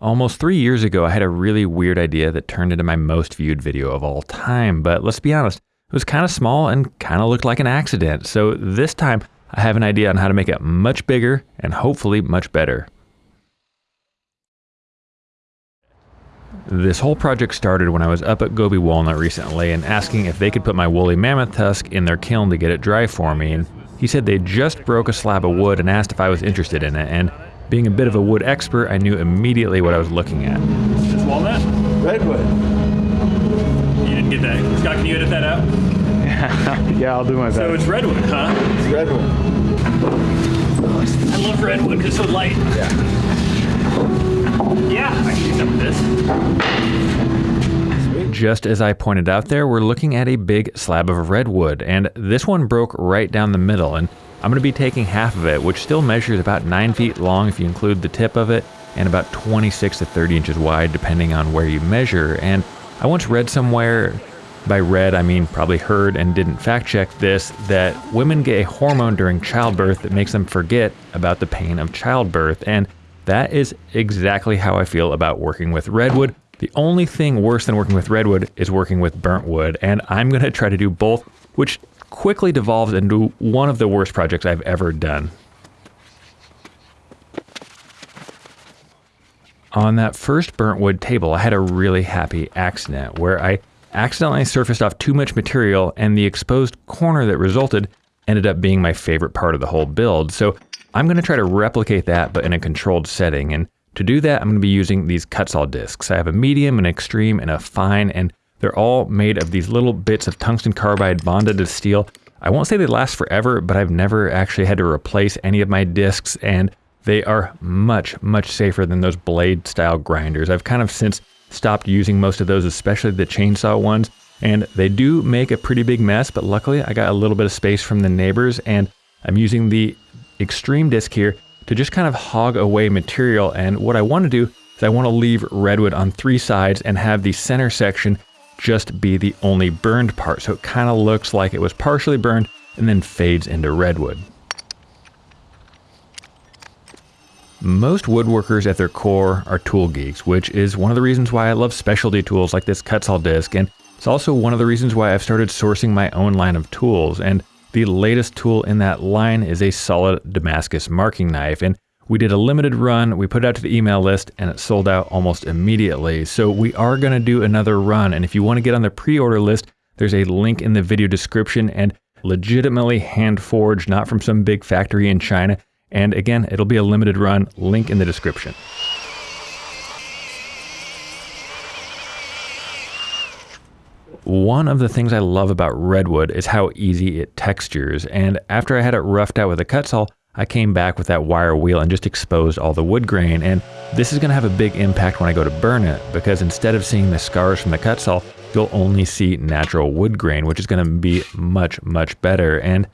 Almost three years ago, I had a really weird idea that turned into my most viewed video of all time, but let's be honest, it was kind of small and kind of looked like an accident. So this time, I have an idea on how to make it much bigger and hopefully much better. This whole project started when I was up at Goby Walnut recently and asking if they could put my woolly mammoth tusk in their kiln to get it dry for me. And he said they just broke a slab of wood and asked if I was interested in it. And being a bit of a wood expert, I knew immediately what I was looking at. This walnut? Redwood. You didn't get that. Scott, can you edit that out? yeah, I'll do my best. So it's redwood, huh? It's redwood. I love redwood because it's so light. Yeah. Yeah, I can do some of this. Just as I pointed out there, we're looking at a big slab of redwood, and this one broke right down the middle, and I'm going to be taking half of it, which still measures about 9 feet long if you include the tip of it, and about 26 to 30 inches wide depending on where you measure. And I once read somewhere, by read I mean probably heard and didn't fact check this, that women get a hormone during childbirth that makes them forget about the pain of childbirth. And that is exactly how I feel about working with redwood. The only thing worse than working with redwood is working with burnt wood, and I'm going to try to do both, which quickly devolves into one of the worst projects I've ever done. On that first burnt wood table, I had a really happy accident where I accidentally surfaced off too much material and the exposed corner that resulted ended up being my favorite part of the whole build. So I'm going to try to replicate that but in a controlled setting. And to do that, I'm going to be using these Kutzall discs. I have a medium, an extreme, and a fine, and they're all made of these little bits of tungsten carbide bonded to steel. I won't say they last forever, but I've never actually had to replace any of my discs, and they are much, much safer than those blade style grinders. I've kind of since stopped using most of those, especially the chainsaw ones, and they do make a pretty big mess, but luckily I got a little bit of space from the neighbors, and I'm using the extreme disc here to just kind of hog away material. And what I want to do is I want to leave redwood on three sides and have the center section just be the only burned part. So it kind of looks like it was partially burned and then fades into redwood. Most woodworkers at their core are tool geeks, which is one of the reasons why I love specialty tools like this Kutzall disc, and it's also one of the reasons why I've started sourcing my own line of tools. And the latest tool in that line is a solid Damascus marking knife, and we did a limited run, we put it out to the email list, and it sold out almost immediately. So we are going to do another run, and if you want to get on the pre-order list, there's a link in the video description and legitimately hand forged, not from some big factory in China. And again, it'll be a limited run, link in the description. One of the things I love about redwood is how easy it textures, and after I had it roughed out with a Kutzall, I came back with that wire wheel and just exposed all the wood grain, and this is going to have a big impact when I go to burn it, because instead of seeing the scars from the Kutzall, you'll only see natural wood grain, which is going to be much, much better. And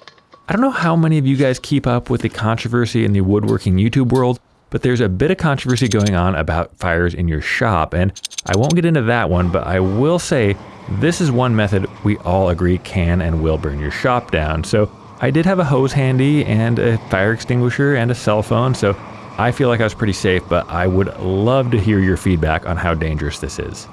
I don't know how many of you guys keep up with the controversy in the woodworking YouTube world, but there's a bit of controversy going on about fires in your shop, and I won't get into that one, but I will say this is one method we all agree can and will burn your shop down. So I did have a hose handy and a fire extinguisher and a cell phone, so I feel like I was pretty safe, but I would love to hear your feedback on how dangerous this is.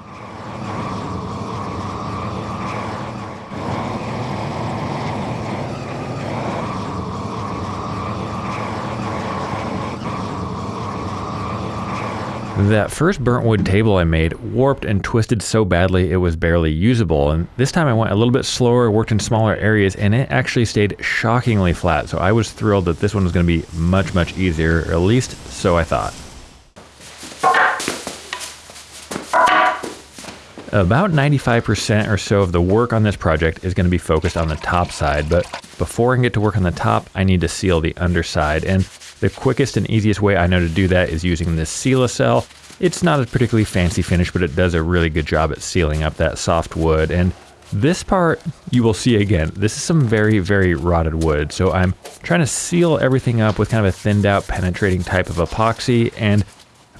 That first burnt wood table I made warped and twisted so badly it was barely usable, and this time I went a little bit slower, worked in smaller areas, and it actually stayed shockingly flat, so I was thrilled that this one was going to be much, much easier, at least so I thought. About 95% or so of the work on this project is going to be focused on the top side, but before I can get to work on the top, I need to seal the underside, and the quickest and easiest way I know to do that is using this Seal-A-Cell. It's not a particularly fancy finish, but it does a really good job at sealing up that soft wood. And this part, you will see again, this is some very, very rotted wood. So I'm trying to seal everything up with kind of a thinned out penetrating type of epoxy and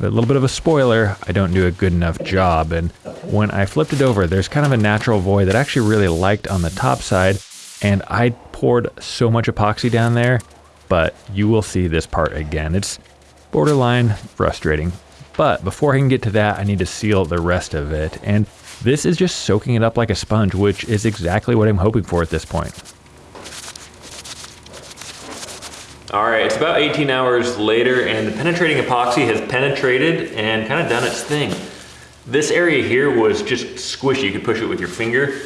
a little bit of a spoiler, I don't do a good enough job. And when I flipped it over, there's kind of a natural void that I actually really liked on the top side. And I poured so much epoxy down there but you will see this part again. It's borderline frustrating. But before I can get to that, I need to seal the rest of it. And this is just soaking it up like a sponge, which is exactly what I'm hoping for at this point. All right, it's about 18 hours later and the penetrating epoxy has penetrated and kind of done its thing. This area here was just squishy. You could push it with your finger.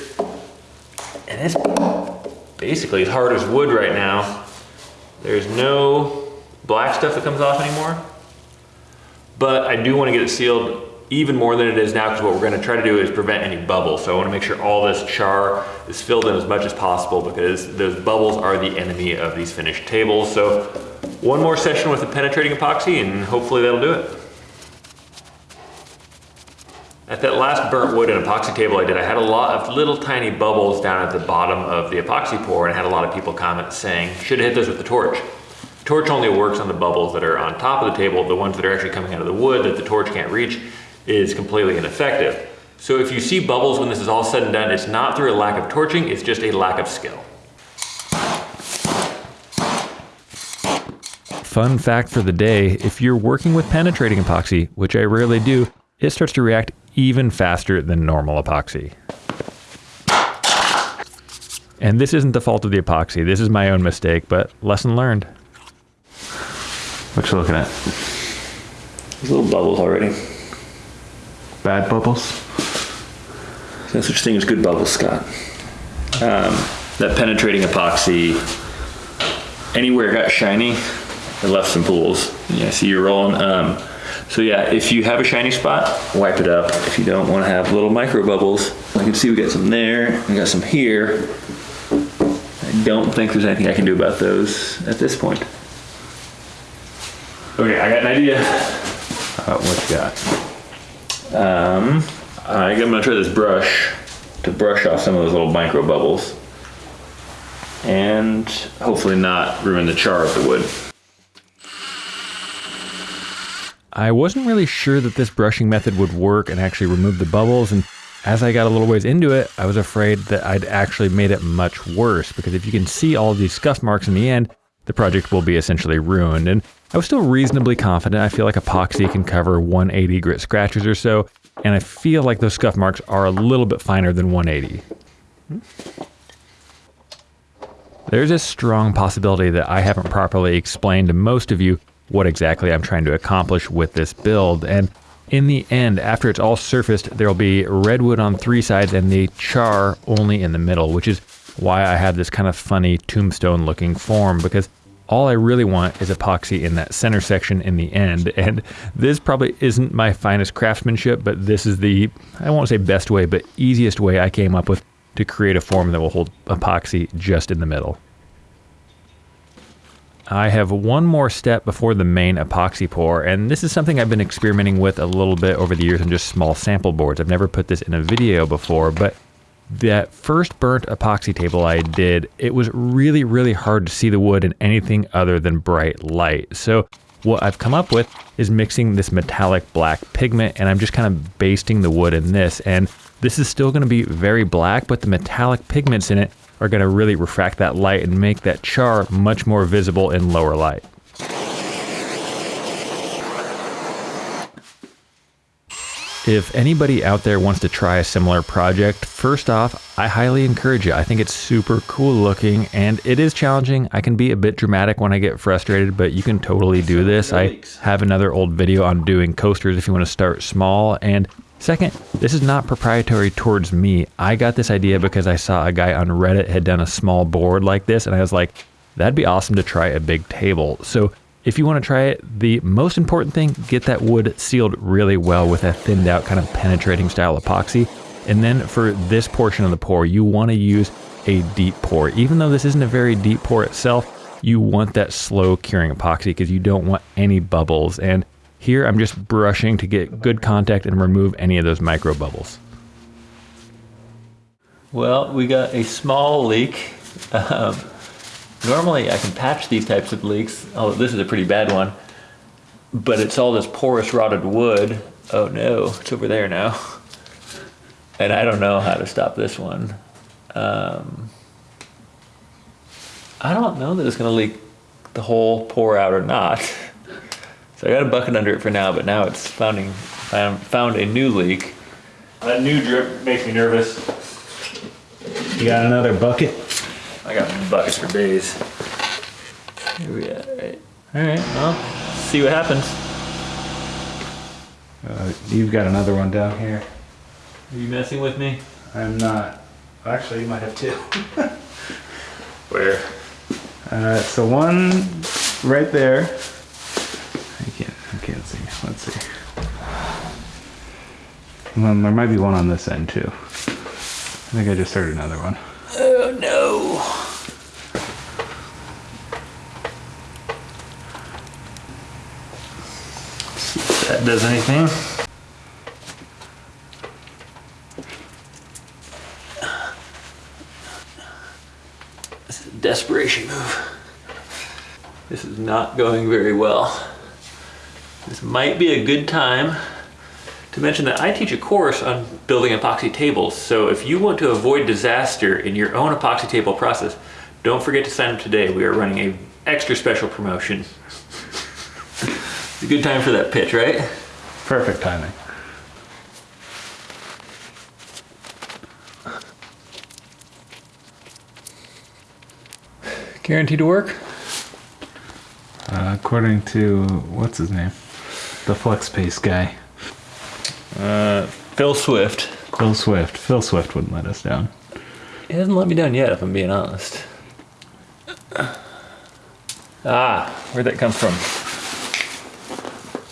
And it's basically as hard as wood right now. There's no black stuff that comes off anymore. But I do want to get it sealed even more than it is now because what we're going to try to do is prevent any bubbles. So I want to make sure all this char is filled in as much as possible because those bubbles are the enemy of these finished tables. So one more session with the penetrating epoxy and hopefully that'll do it. At that last burnt wood and epoxy table I did, I had a lot of little tiny bubbles down at the bottom of the epoxy pour and I had a lot of people comment saying, should have hit those with the torch. Torch only works on the bubbles that are on top of the table. The ones that are actually coming out of the wood that the torch can't reach is completely ineffective. So if you see bubbles when this is all said and done, it's not through a lack of torching, it's just a lack of skill. Fun fact for the day, if you're working with penetrating epoxy, which I rarely do, it starts to react even faster than normal epoxy. And this isn't the fault of the epoxy, this is my own mistake, but lesson learned. What you looking at? There's little bubbles already. Bad bubbles? No such thing as good bubbles, Scott. Um, that penetrating epoxy, anywhere it got shiny, it left some pools. Yeah, see you're rolling. Um, so yeah, if you have a shiny spot, wipe it up. If you don't want to have little micro bubbles, I can see we got some there, we got some here. I don't think there's anything I can do about those at this point. Okay, I got an idea. Uh, what you got? Um, I'm gonna try this brush to brush off some of those little micro bubbles and hopefully not ruin the char of the wood. I wasn't really sure that this brushing method would work and actually remove the bubbles and as I got a little ways into it, I was afraid that I'd actually made it much worse because if you can see all these scuff marks in the end, the project will be essentially ruined. And I was still reasonably confident. I feel like epoxy can cover 180 grit scratches or so, and I feel like those scuff marks are a little bit finer than 180. There's a strong possibility that I haven't properly explained to most of you what exactly I'm trying to accomplish with this build, and in the end, after it's all surfaced, there'll be redwood on three sides and the char only in the middle, which is why I have this kind of funny tombstone looking form because all I really want is epoxy in that center section in the end. And this probably isn't my finest craftsmanship, but this is the, I won't say best way, but easiest way I came up with to create a form that will hold epoxy just in the middle. I have one more step before the main epoxy pour, and this is something I've been experimenting with a little bit over the years on just small sample boards. I've never put this in a video before, but that first burnt epoxy table I did, it was really, really hard to see the wood in anything other than bright light. So what I've come up with is mixing this metallic black pigment and I'm just kind of basting the wood in this. And this is still gonna be very black, but the metallic pigments in it are gonna really refract that light and make that char much more visible in lower light. If anybody out there wants to try a similar project, first off, I highly encourage you. I think it's super cool looking and it is challenging. I can be a bit dramatic when I get frustrated, but you can totally do this. I have another old video on doing coasters if you want to start small. And second, this is not proprietary towards me. I got this idea because I saw a guy on Reddit had done a small board like this and I was like, that'd be awesome to try a big table. So if you want to try it, the most important thing, get that wood sealed really well with a thinned out kind of penetrating style epoxy. And then for this portion of the pour, you want to use a deep pour. Even though this isn't a very deep pour itself, you want that slow curing epoxy because you don't want any bubbles. And here I'm just brushing to get good contact and remove any of those micro bubbles. Well, we got a small leak. Um, Normally I can patch these types of leaks, although this is a pretty bad one, but it's all this porous rotted wood. Oh no, it's over there now. And I don't know how to stop this one. Um, I don't know that it's gonna leak the whole pour out or not. So I got a bucket under it for now, but now it's founding, found, found a new leak. That new drip makes me nervous. You got another bucket? I got buckets for days. Here we are, right? All right, well, see what happens. Uh, you've got another one down here. Are you messing with me? I'm not. Actually, you might have two. Where? Uh, the one right there. I can't. I can't see. Let's see. Well, there might be one on this end too. I think I just heard another one. Oh no. If that does anything. This is a desperation move. This is not going very well. This might be a good time to mention that I teach a course on building epoxy tables. So if you want to avoid disaster in your own epoxy table process, don't forget to sign up today. We are running a extra special promotion. it's a good time for that pitch, right? Perfect timing. Guaranteed to work? Uh, according to what's his name, the FlexPace guy, Uh, Phil Swift. Phil Swift. Phil Swift wouldn't let us down. He hasn't let me down yet, if I'm being honest. Ah, where'd that come from?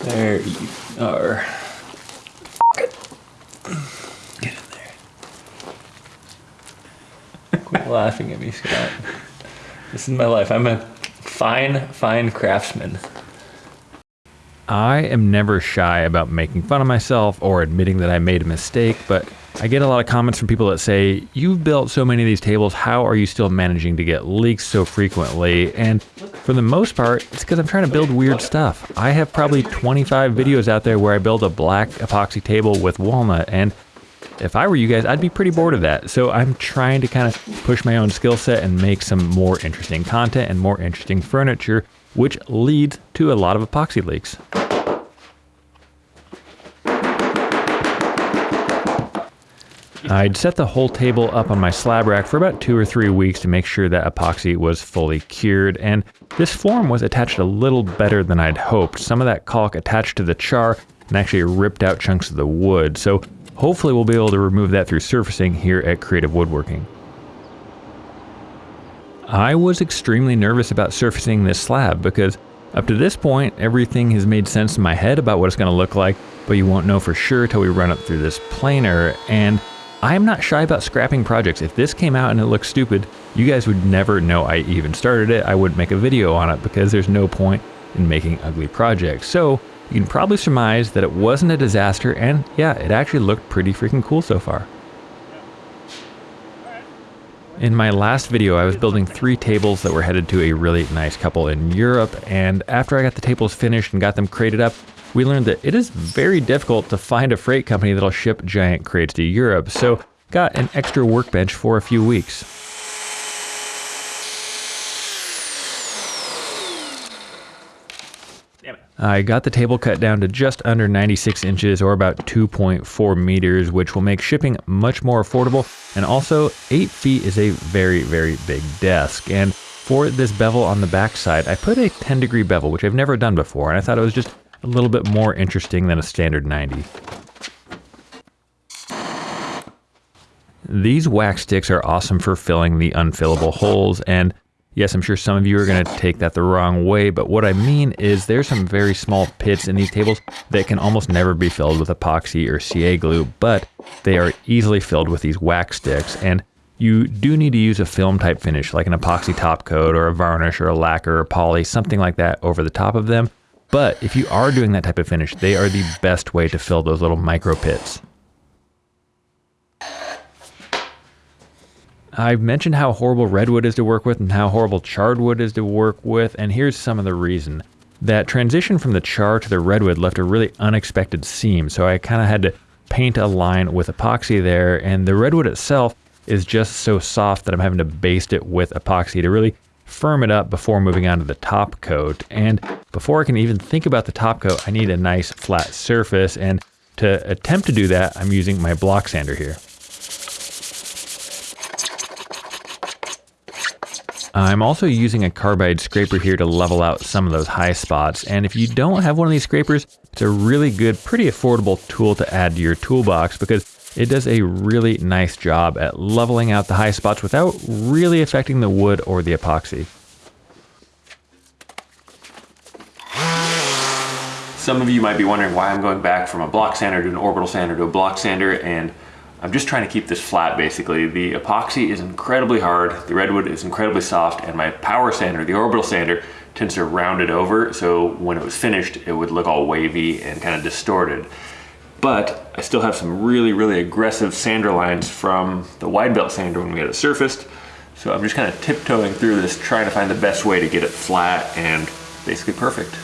There you are. Get in there. Quit laughing at me, Scott. This is my life. I'm a fine, fine craftsman. I am never shy about making fun of myself or admitting that I made a mistake, but I get a lot of comments from people that say, You've built so many of these tables, how are you still managing to get leaks so frequently? And for the most part, it's because I'm trying to build weird stuff. I have probably 25 videos out there where I build a black epoxy table with walnut, and if I were you guys, I'd be pretty bored of that. So I'm trying to kind of push my own skill set and make some more interesting content and more interesting furniture, which leads to a lot of epoxy leaks. I'd set the whole table up on my slab rack for about two or three weeks to make sure that epoxy was fully cured, and this form was attached a little better than I'd hoped. Some of that caulk attached to the char and actually ripped out chunks of the wood, so hopefully we'll be able to remove that through surfacing here at Creative Woodworking. I was extremely nervous about surfacing this slab because up to this point, everything has made sense in my head about what it's going to look like, but you won't know for sure till we run it through this planer, and I am not shy about scrapping projects. If this came out and it looks stupid, you guys would never know I even started it. I wouldn't make a video on it because there's no point in making ugly projects. So you can probably surmise that it wasn't a disaster and yeah, it actually looked pretty freaking cool so far. In my last video, I was building three tables that were headed to a really nice couple in Europe, and after I got the tables finished and got them crated up, we learned that it is very difficult to find a freight company that'll ship giant crates to Europe, so got an extra workbench for a few weeks. Damn it. I got the table cut down to just under 96 inches or about 2.4 meters, which will make shipping much more affordable. And also, 8 feet is a very, very big desk. And for this bevel on the backside, I put a 10 degree bevel, which I've never done before, and I thought it was just a little bit more interesting than a standard 90. These wax sticks are awesome for filling the unfillable holes, and yes, I'm sure some of you are going to take that the wrong way, but what I mean is there's some very small pits in these tables that can almost never be filled with epoxy or CA glue, but they are easily filled with these wax sticks, and you do need to use a film type finish like an epoxy top coat or a varnish or a lacquer or poly, something like that over the top of them. But if you are doing that type of finish, they are the best way to fill those little micro pits. I've mentioned how horrible redwood is to work with and how horrible charred wood is to work with, and here's some of the reason. That transition from the char to the redwood left a really unexpected seam, so I kind of had to paint a line with epoxy there, and the redwood itself is just so soft that I'm having to baste it with epoxy to really firm it up before moving on to the top coat. And before I can even think about the top coat, I need a nice flat surface. And to attempt to do that, I'm using my block sander here. I'm also using a carbide scraper here to level out some of those high spots. And if you don't have one of these scrapers, it's a really good, pretty affordable tool to add to your toolbox because it does a really nice job at leveling out the high spots without really affecting the wood or the epoxy. Some of you might be wondering why I'm going back from a block sander to an orbital sander to a block sander and I'm just trying to keep this flat basically. The epoxy is incredibly hard, the redwood is incredibly soft, and my power sander, the orbital sander, tends to round it over, so when it was finished, it would look all wavy and kind of distorted. But I still have some really, really aggressive sander lines from the wide belt sander when we had it surfaced. So I'm just kind of tiptoeing through this, trying to find the best way to get it flat and basically perfect.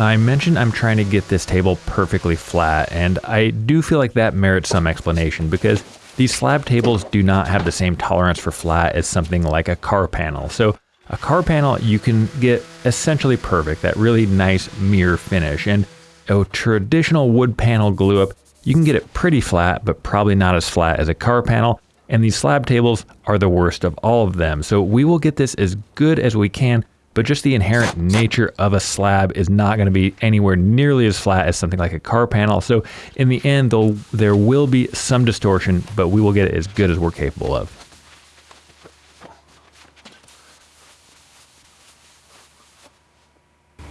I mentioned I'm trying to get this table perfectly flat, and I do feel like that merits some explanation because these slab tables do not have the same tolerance for flat as something like a car panel. So a car panel, you can get essentially perfect, that really nice mirror finish. And a traditional wood panel glue up, you can get it pretty flat, but probably not as flat as a car panel. And these slab tables are the worst of all of them. So we will get this as good as we can, but just the inherent nature of a slab is not going to be anywhere nearly as flat as something like a car panel. So in the end, though, there will be some distortion, but we will get it as good as we're capable of.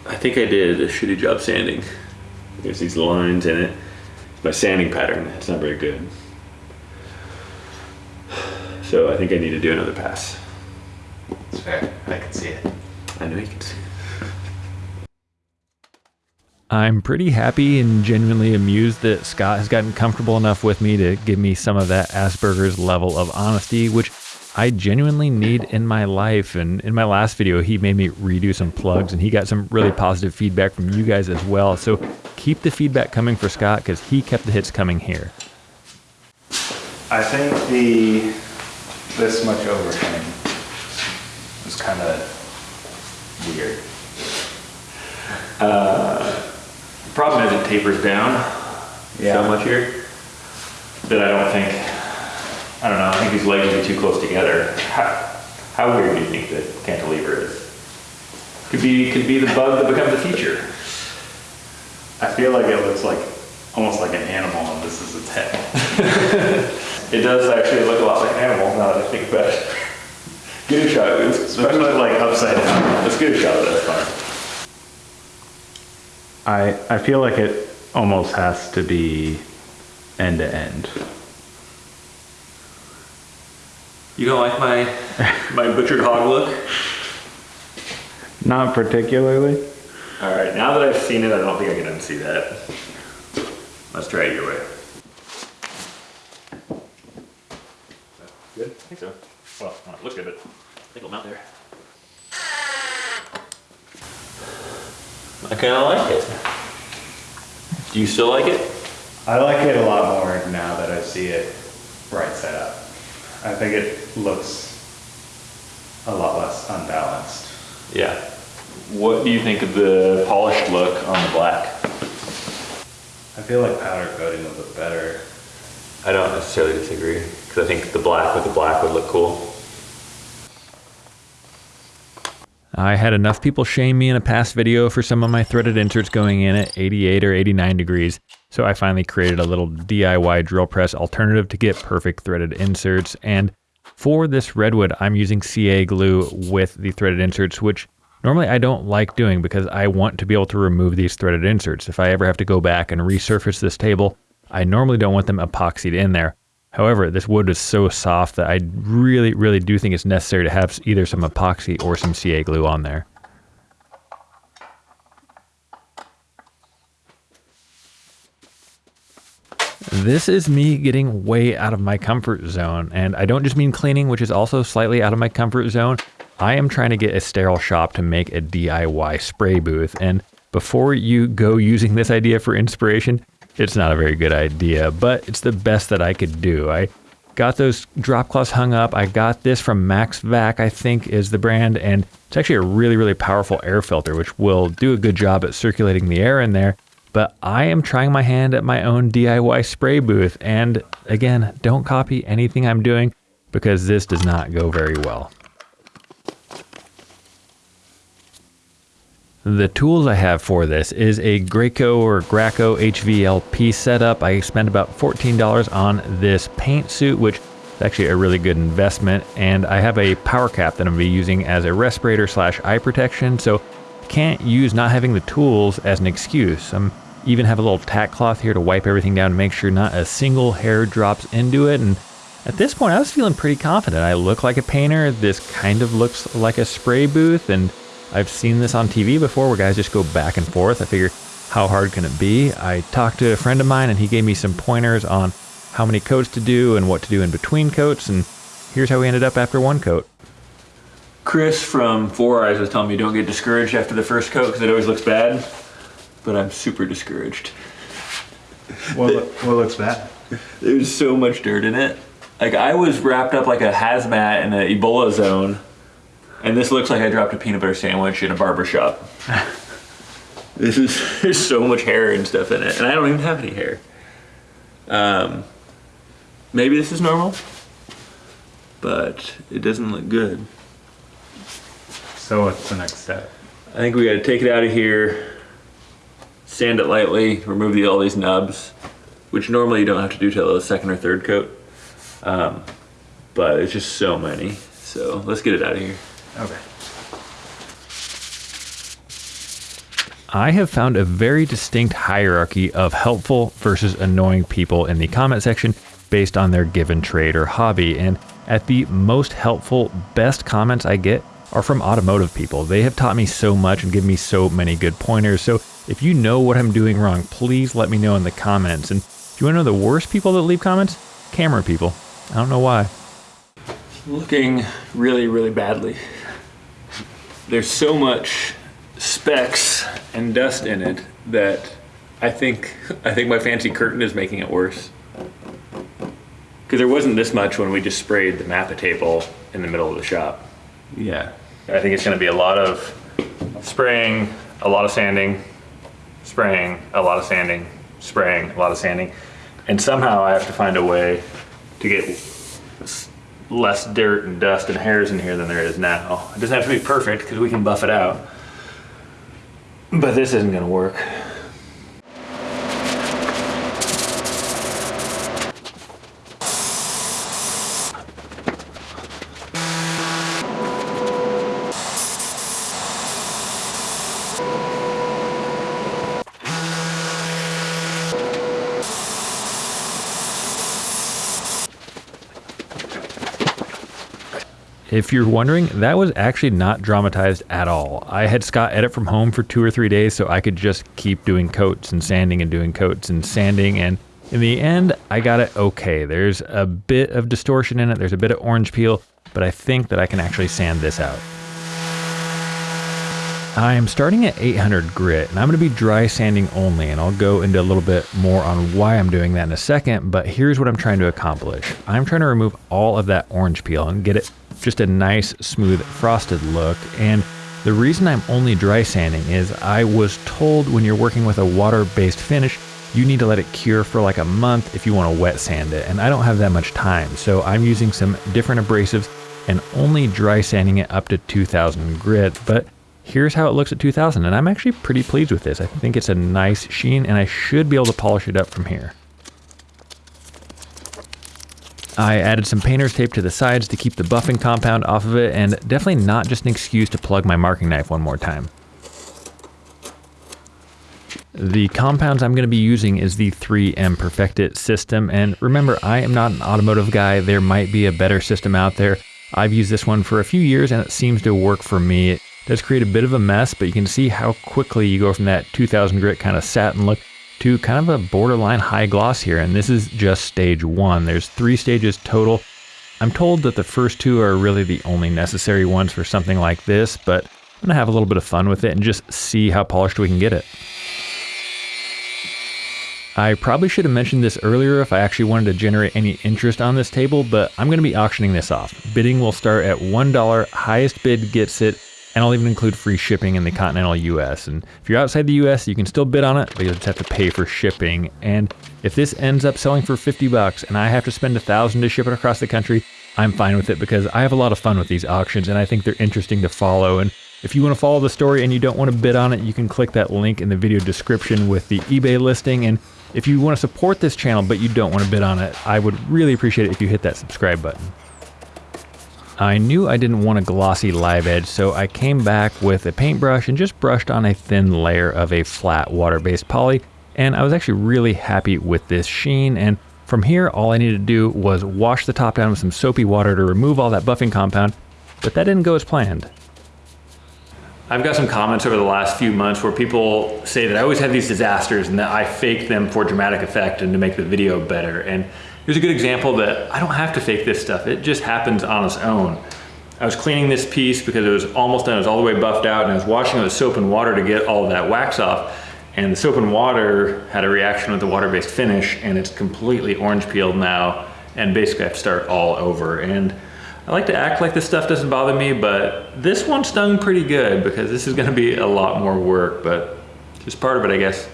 I think I did a shitty job sanding. There's these lines in it. My sanding pattern, it's not very good. So I think I need to do another pass. It's fair. I can see it. I know you can see. I'm pretty happy and genuinely amused that Scott has gotten comfortable enough with me to give me some of that Asperger's level of honesty, which I genuinely need in my life. And in my last video, he made me redo some plugs and he got some really positive feedback from you guys as well. So keep the feedback coming for Scott because he kept the hits coming here. I think the this much overhang was kind of weird. The uh, problem is it tapers down Yeah. so much here that I don't think, I don't know, I think these legs would be too close together. How, how weird do you think the cantilever is? Could be, could be the bug that becomes a feature. I feel like it looks like almost like an animal, and this is its head. It does actually look a lot like an animal now that I think about it. Get a shot, let's, Especially like upside down. let's get a shot of that fine. I I feel like it almost has to be end to end. You don't like my, my butchered hog look? Not particularly. All right, now that I've seen it, I don't think I can unsee that. Let's try it your way. Good? I think so. Well, look good, but I think it'll mount there. I kind of like it. Do you still like it? I like it a lot more now that I see it right side up. I think it looks a lot less unbalanced. Yeah. What do you think of the polished look on the black? I feel like powder coating would look better. I don't necessarily disagree, because I think the black with the black would look cool. I had enough people shame me in a past video for some of my threaded inserts going in at 88 or 89 degrees, so I finally created a little DIY drill press alternative to get perfect threaded inserts. And for this redwood, I'm using CA glue with the threaded inserts, which normally I don't like doing because I want to be able to remove these threaded inserts. If I ever have to go back and resurface this table, I normally don't want them epoxied in there. However, this wood is so soft that I really, really do think it's necessary to have either some epoxy or some CA glue on there. This is me getting way out of my comfort zone, and I don't just mean cleaning, which is also slightly out of my comfort zone. I am trying to get a sterile shop to make a DIY spray booth, and before you go using this idea for inspiration, it's not a very good idea, but it's the best that I could do. I got those drop cloths hung up. I got this from Max Vac, I think is the brand, and it's actually a really, really powerful air filter, which will do a good job at circulating the air in there. But I am trying my hand at my own DIY spray booth, and again, don't copy anything I'm doing because this does not go very well. The tools I have for this is a Graco or Graco HVLP setup. I spent about $14 on this paint suit, which is actually a really good investment. And I have a power cap that I'm gonna be using as a respirator slash eye protection. So can't use not having the tools as an excuse. I'm even have a little tack cloth here to wipe everything down to make sure not a single hair drops into it. And at this point, I was feeling pretty confident. I look like a painter. This kind of looks like a spray booth and I've seen this on TV before where guys just go back and forth. I figure, how hard can it be? I talked to a friend of mine and he gave me some pointers on how many coats to do and what to do in between coats. And here's how we ended up after one coat. Chris from Four Eyes was telling me don't get discouraged after the first coat because it always looks bad, but I'm super discouraged. What, lo- what looks bad? There's so much dirt in it. Like I was wrapped up like a hazmat in an Ebola zone, and this looks like I dropped a peanut butter sandwich in a barber shop. this is there's so much hair and stuff in it, and I don't even have any hair. Um, maybe this is normal, but it doesn't look good. So what's the next step? I think we got to take it out of here, sand it lightly, remove the, all these nubs, which normally you don't have to do till the second or third coat. Um, but it's just so many. So let's get it out of here. Okay. I have found a very distinct hierarchy of helpful versus annoying people in the comment section based on their given trade or hobby. And at the most helpful, best comments I get are from automotive people. They have taught me so much and give me so many good pointers. So if you know what I'm doing wrong, please let me know in the comments. And if you want to know the worst people that leave comments? Camera people. I don't know why. Looking really, really badly. There's so much specks and dust in it that I think I think my fancy curtain is making it worse. Because there wasn't this much when we just sprayed the Mappa table in the middle of the shop. Yeah. I think it's going to be a lot of spraying, a lot of sanding, spraying, a lot of sanding, spraying, a lot of sanding. And somehow I have to find a way to get less dirt and dust and hairs in here than there is now. It doesn't have to be perfect because we can buff it out. But this isn't going to work. If you're wondering, that was actually not dramatized at all. I had Scott edit from home for two or three days so I could just keep doing coats and sanding and doing coats and sanding. And in the end, I got it okay. There's a bit of distortion in it, there's a bit of orange peel, but I think that I can actually sand this out. I am starting at 800 grit and I'm going to be dry sanding only and I'll go into a little bit more on why I'm doing that in a second, but here's what I'm trying to accomplish. I'm trying to remove all of that orange peel and get it just a nice smooth frosted look and the reason I'm only dry sanding is I was told when you're working with a water-based finish, you need to let it cure for like a month if you want to wet sand it and I don't have that much time. So I'm using some different abrasives and only dry sanding it up to 2000 grit, but here's how it looks at 2000 and I'm actually pretty pleased with this. I think it's a nice sheen and I should be able to polish it up from here. I added some painter's tape to the sides to keep the buffing compound off of it and definitely not just an excuse to plug my marking knife one more time. The compounds I'm going to be using is the 3M Perfectit system and remember I am not an automotive guy, there might be a better system out there. I've used this one for a few years and it seems to work for me. It does create a bit of a mess, but you can see how quickly you go from that 2000 grit kind of satin look to kind of a borderline high gloss here. And this is just stage one. There's three stages total. I'm told that the first two are really the only necessary ones for something like this, but I'm gonna have a little bit of fun with it and just see how polished we can get it. I probably should have mentioned this earlier if I actually wanted to generate any interest on this table, but I'm going to be auctioning this off. Bidding will start at $1, highest bid gets it, and I'll even include free shipping in the continental US. And if you're outside the US, you can still bid on it, but you'll just have to pay for shipping. And if this ends up selling for 50 bucks and I have to spend a thousand to ship it across the country, I'm fine with it because I have a lot of fun with these auctions and I think they're interesting to follow. And if you want to follow the story and you don't want to bid on it, you can click that link in the video description with the eBay listing. And if you want to support this channel but you don't want to bid on it, I would really appreciate it if you hit that subscribe button. I knew I didn't want a glossy live edge, so I came back with a paintbrush and just brushed on a thin layer of a flat water-based poly, and I was actually really happy with this sheen, and from here all I needed to do was wash the top down with some soapy water to remove all that buffing compound, but that didn't go as planned. I've got some comments over the last few months where people say that I always have these disasters and that I fake them for dramatic effect and to make the video better. And here's a good example that I don't have to fake this stuff. It just happens on its own. I was cleaning this piece because it was almost done. It was all the way buffed out and I was washing it with soap and water to get all of that wax off. And the soap and water had a reaction with the water-based finish and it's completely orange peeled now. And basically I have to start all over. And I like to act like this stuff doesn't bother me, but this one stung pretty good because this is gonna be a lot more work, but just part of it, I guess.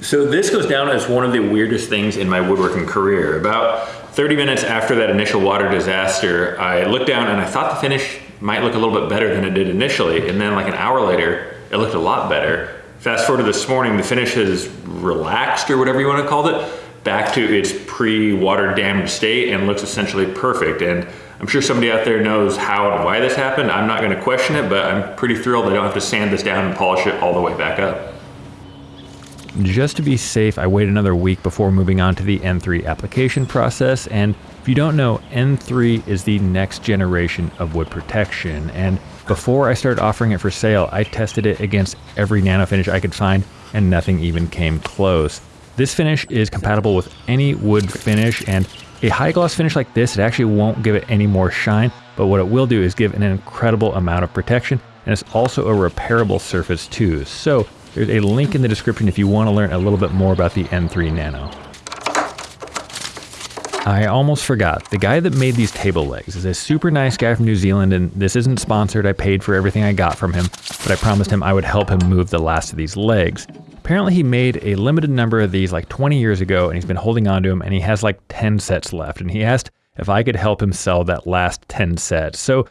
So this goes down as one of the weirdest things in my woodworking career. About 30 minutes after that initial water disaster, I looked down and I thought the finish might look a little bit better than it did initially. And then like an hour later, it looked a lot better. Fast forward to this morning, the finish has relaxed or whatever you want to call it back to its pre-water damaged state and looks essentially perfect. And I'm sure somebody out there knows how and why this happened. I'm not gonna question it, but I'm pretty thrilled I don't have to sand this down and polish it all the way back up. Just to be safe, I wait another week before moving on to the N3 application process. And if you don't know, N3 is the next generation of wood protection. And before I started offering it for sale, I tested it against every nano finish I could find and nothing even came close. This finish is compatible with any wood finish and a high gloss finish like this, it actually won't give it any more shine, but what it will do is give an incredible amount of protection and it's also a repairable surface too. So there's a link in the description if you want to learn a little bit more about the N3 Nano. I almost forgot. The guy that made these table legs is a super nice guy from New Zealand, and this isn't sponsored. I paid for everything I got from him, but I promised him I would help him move the last of these legs. Apparently he made a limited number of these like 20 years ago and he's been holding on to them and he has like 10 sets left and he asked if I could help him sell that last 10 sets. So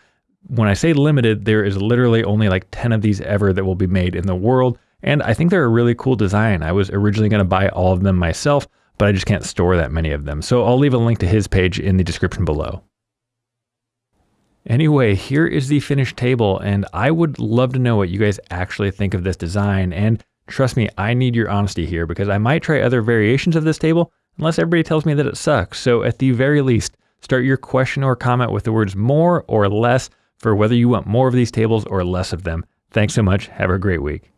when I say limited, there is literally only like 10 of these ever that will be made in the world. And I think they're a really cool design. I was originally going to buy all of them myself, but I just can't store that many of them. So I'll leave a link to his page in the description below. Anyway, here is the finished table, and I would love to know what you guys actually think of this design. And Trust me, I need your honesty here because I might try other variations of this table unless everybody tells me that it sucks. So at the very least, start your question or comment with the words more or less for whether you want more of these tables or less of them. Thanks so much. Have a great week.